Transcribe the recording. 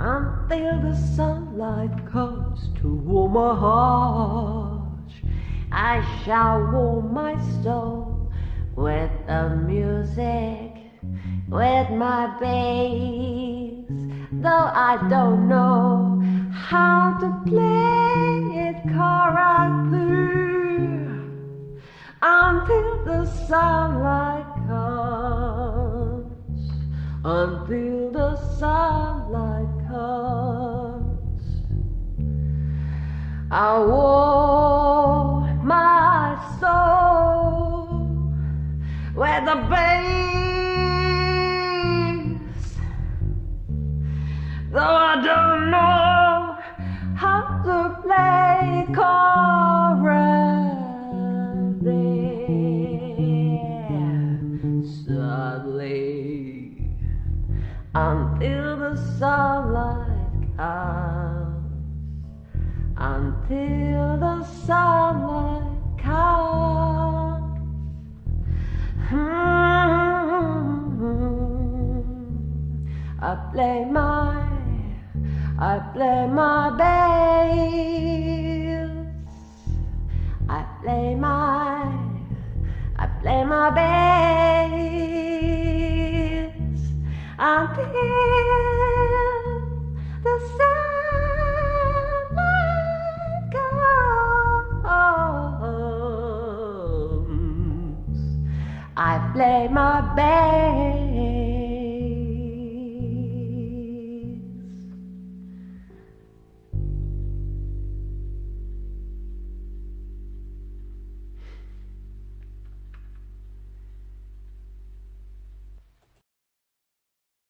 until the sunlight comes to warm my heart. I shall warm my soul with the music, with my bass. Though I don't know how to play it correctly until the sunlight comes, until the sunlight I warm my soul with the bass, though I don't know how to play correctly. Sadly, until the sunlight comes, until the sunlight comes. Hmm. I play my, I play my bass. I play my, I play my bass.